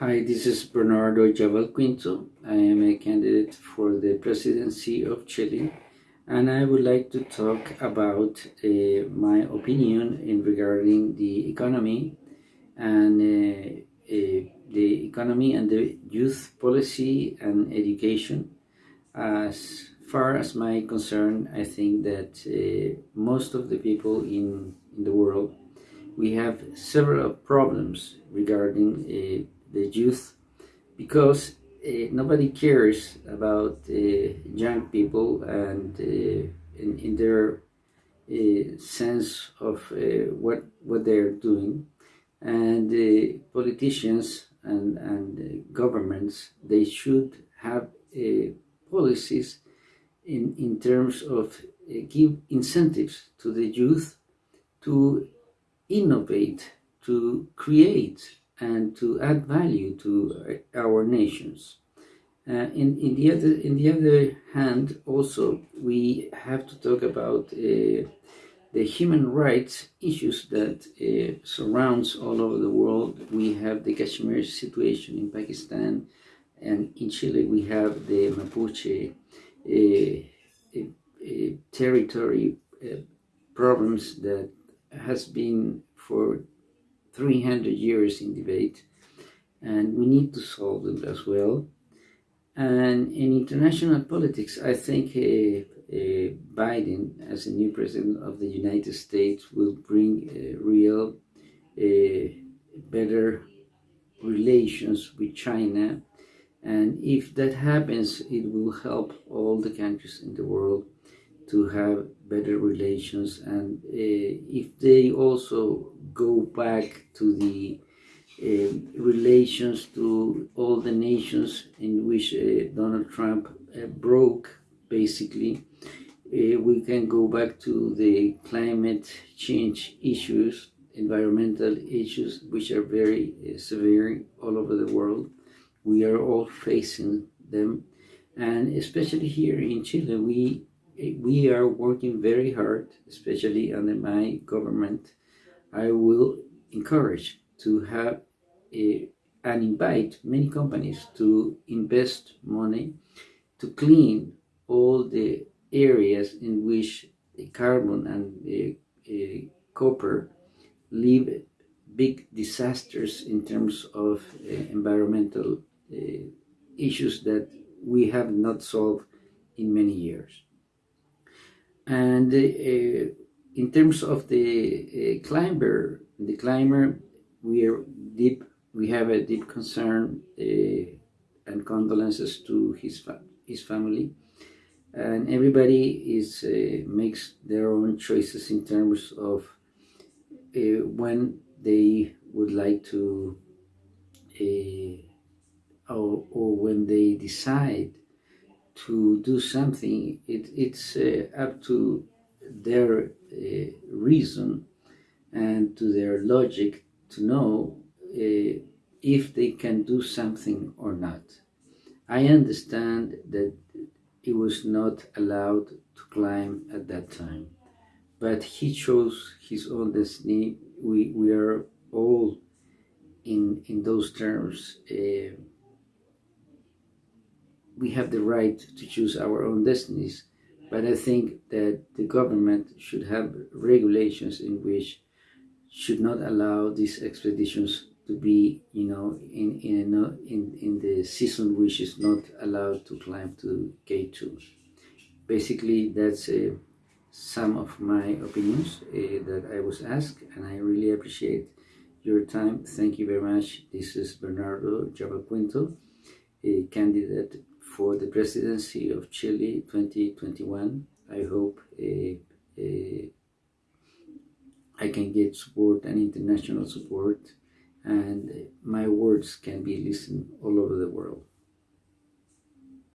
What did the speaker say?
Hi, this is Bernardo Javalquinto. I am a candidate for the presidency of Chile, and I would like to talk about uh, my opinion in regarding the economy and uh, uh, the economy and the youth policy and education. As far as my concern, I think that uh, most of the people in, in the world, we have several problems regarding uh, the youth because uh, nobody cares about uh, young people and uh, in, in, their uh, sense of uh, what what they're doing. And politicians and and governments they should have policies in in terms of give incentives to the youth to innovate to create and to add value to our nations. Uh, in, in, the other, in the other hand, also, we have to talk about uh, the human rights issues that uh, surrounds all over the world. We have the Kashmir situation in Pakistan, and in Chile we have the Mapuche uh, uh, territory uh, problems that has been for 300 years in debate, and we need to solve them as well. And in international politics, I think uh, uh, Biden, as a new president of the United States, will bring uh, real, better relations with China. And if that happens, it will help all the countries in the world to have better relations. And uh, if they also go back to the uh, relations to all the nations in which uh, Donald Trump broke, basically, we can go back to the climate change issues, environmental issues, which are very severe all over the world. We are all facing them. And especially here in Chile, we we are working very hard, especially under my government. I will encourage to have a, and invite many companies to invest money to clean all the areas in which carbon and the uh, copper leave big disasters in terms of uh, environmental issues that we have not solved in many years. And uh, in terms of the uh, climber, the climber, we are deep. We have a deep concern uh, and condolences to his fa his family, and everybody is uh, makes their own choices in terms of uh, when they would like to, uh, or, or when they decide to do something, it, it's uh, up to their uh, reason and to their logic to know uh, if they can do something or not. I understand that he was not allowed to climb at that time, but he chose his own destiny. We, we are all in, in those terms uh, we have the right to choose our own destinies, but I think that the government should have regulations in which should not allow these expeditions to be, you know, in in in, in the season which is not allowed to climb to K2. Basically, that's uh, some of my opinions uh, that I was asked, and I really appreciate your time. Thank you very much. This is Bernardo Javalquinto, a candidate for the presidency of Chile 2021. I hope uh, uh, I can get support and international support and my words can be listened all over the world.